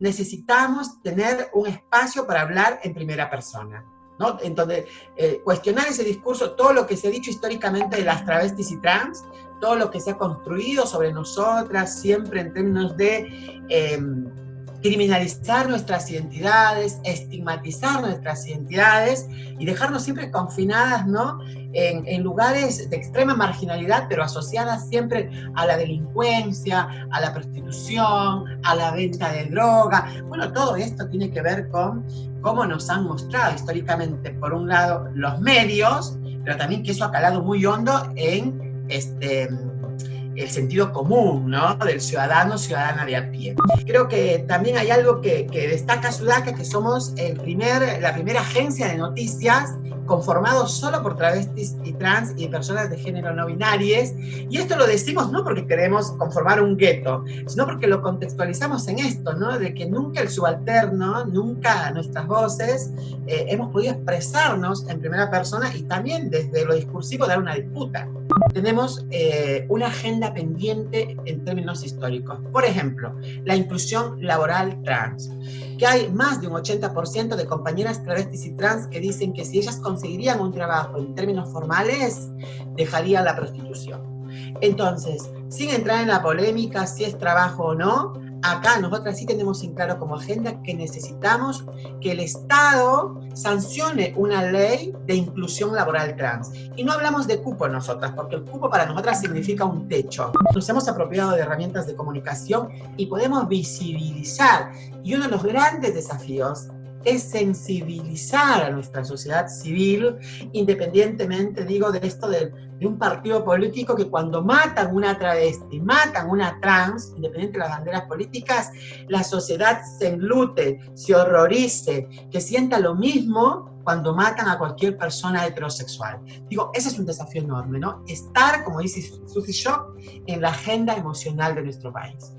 necesitamos tener un espacio para hablar en primera persona. ¿no? Entonces, eh, cuestionar ese discurso, todo lo que se ha dicho históricamente de las travestis y trans, todo lo que se ha construido sobre nosotras, siempre en términos de em, criminalizar nuestras identidades, estigmatizar nuestras identidades y dejarnos siempre confinadas ¿no? en, lugares de extrema marginalidad, pero asociadas siempre a la delincuencia, a la prostitución, a la venta de droga. Bueno, todo esto tiene que ver con cómo nos han mostrado históricamente, por un lado, los medios, pero también que eso ha calado muy hondo en este, el sentido común, ¿no? Del ciudadano, ciudadana de a pie. Creo que también hay algo que, destaca Sudaca, que somos el primer, la primera agencia de noticias conformado solo por travestis y trans y personas de género no binarias. Y esto lo decimos no porque queremos conformar un gueto, sino porque lo contextualizamos en esto, ¿no? De que nunca el subalterno, nunca nuestras voces eh, hemos podido expresarnos en primera persona y también desde lo discursivo dar una disputa. Tenemos eh, una agenda pendiente en términos históricos. Por ejemplo, la inclusión laboral trans que hay más de un 80% de compañeras travestis y trans que dicen que si ellas conseguirían un trabajo en términos formales, dejarían la prostitución. Entonces, sin entrar en la polémica si es trabajo o no, acá nosotras sí tenemos en claro como agenda que necesitamos que el Estado sancione una ley de inclusión laboral trans. Y no hablamos de cupo nosotras, porque el cupo para nosotras significa un techo. Nos hemos apropiado de herramientas de comunicación y podemos visibilizar. Y uno de los grandes desafíos es sensibilizar a nuestra sociedad civil, independientemente, digo, de esto de, un partido político que cuando matan una travesti, matan una trans, independiente de las banderas políticas, la sociedad se enlute, se horrorice, que sienta lo mismo cuando matan a cualquier persona heterosexual. Digo, ese es un desafío enorme, ¿no? Estar, como dice Susi Shock, en la agenda emocional de nuestro país.